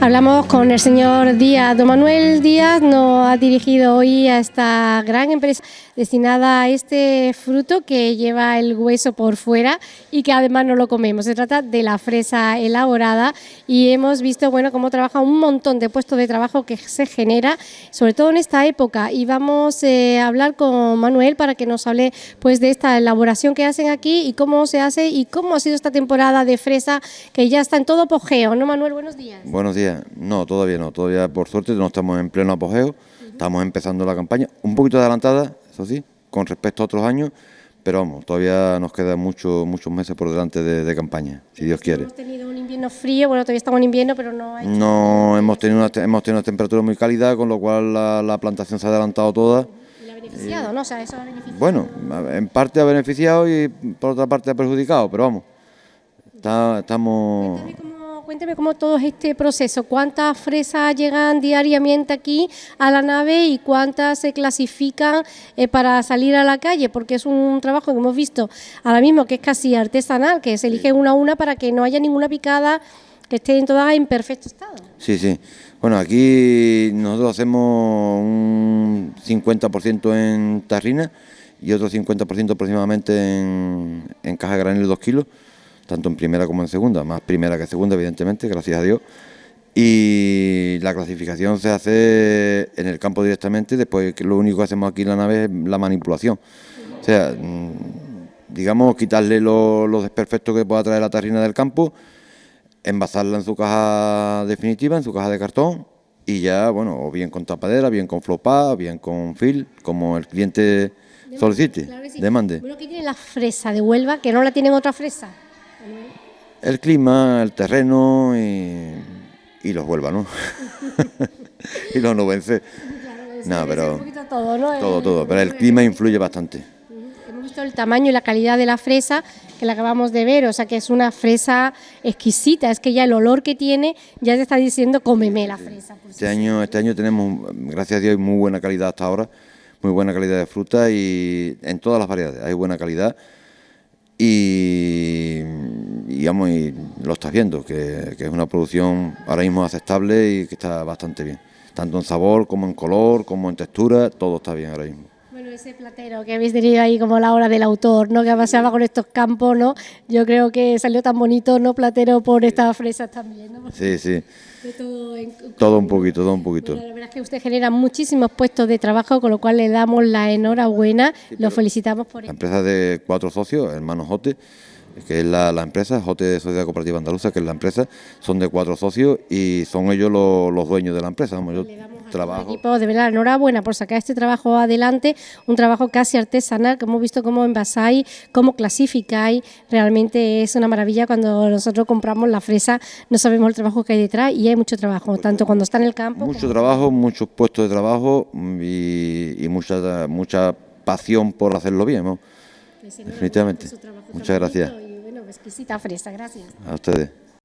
Hablamos con el señor Díaz. Don Manuel Díaz nos ha dirigido hoy a esta gran empresa destinada a este fruto que lleva el hueso por fuera y que además no lo comemos. Se trata de la fresa elaborada y hemos visto bueno cómo trabaja un montón de puestos de trabajo que se genera, sobre todo en esta época. Y vamos eh, a hablar con Manuel para que nos hable pues de esta elaboración que hacen aquí y cómo se hace y cómo ha sido esta temporada de fresa que ya está en todo apogeo. ¿No, Manuel? Buenos días. Buenos días. No, todavía no. Todavía, por suerte, no estamos en pleno apogeo. Estamos empezando la campaña. Un poquito adelantada, eso sí, con respecto a otros años, pero vamos, todavía nos quedan muchos muchos meses por delante de, campaña, si Dios quiere. Hemos tenido un invierno frío, bueno, todavía estamos en invierno, pero no hay... No, hemos tenido una, hemos tenido una temperatura muy cálida, con lo cual la, plantación se ha adelantado toda. Y la ha beneficiado, ¿no? O sea, eso ha beneficiado. Bueno, en parte ha beneficiado y por otra parte ha perjudicado, pero vamos, estamos... Cuénteme cómo todo este proceso, cuántas fresas llegan diariamente aquí a la nave y cuántas se clasifican eh, para salir a la calle, porque es un trabajo que hemos visto ahora mismo que es casi artesanal, que se elige una a una para que no haya ninguna picada que esté todas en perfecto estado. Sí, sí. Bueno, aquí nosotros hacemos un 50% en tarrina y otro 50% aproximadamente en, en caja granel de 2 kilos tanto en primera como en segunda, más primera que segunda, evidentemente, gracias a Dios. Y la clasificación se hace en el campo directamente, después que lo único que hacemos aquí en la nave es la manipulación. O sea, mm, digamos, quitarle los desperfectos que pueda traer la tarrina del campo, envasarla en su caja definitiva, en su caja de cartón, y ya, bueno, o bien con tapadera, bien con flopá, bien con fil, como el cliente solicite, demande. Bueno, ¿qué tiene la fresa de Huelva que no la tienen otra fresa? El clima, el terreno y, los huelvanos. y los novenses. no, pero todo, ¿no? todo, todo, pero el clima influye bastante. Hemos visto el tamaño y la calidad de la fresa que la acabamos de ver, o sea que es una fresa exquisita, es que ya el olor que tiene ya te está diciendo cómeme la fresa. Este año, este año tenemos, gracias a Dios, muy buena calidad hasta ahora, muy buena calidad de fruta y en todas las variedades hay buena calidad y, digamos, y lo estás viendo, que, es una producción ahora mismo aceptable y que está bastante bien, tanto en sabor como en color, como en textura, todo está bien ahora mismo. Bueno, ese platero que habéis tenido ahí como la hora del autor, ¿no? que paseaba con estos campos, ¿no? yo creo que salió tan bonito, ¿no? Platero por estas fresas también. ¿no? Sí, sí todo, un poquito, todo un poquito. la verdad es que usted genera muchísimos puestos de trabajo, con lo cual le damos la enhorabuena, lo felicitamos por La empresa de cuatro socios, hermanos Jote, que es la, empresa, Jote Sociedad Cooperativa Andaluza, que es la empresa, son de cuatro socios y son ellos los, dueños de la empresa. yo trabajo. Equipo, de verdad, enhorabuena por sacar este trabajo adelante, un trabajo casi artesanal, que hemos visto cómo envasáis, cómo clasificáis, realmente es una maravilla cuando nosotros compramos la fresa, no sabemos el trabajo que hay detrás y hay mucho trabajo, tanto cuando está en el campo. Mucho trabajo, muchos puestos de trabajo y, mucha, mucha pasión por hacerlo bien, ¿no? Definitivamente. Muchas gracias. Exquisita fresa, gracias. A ustedes.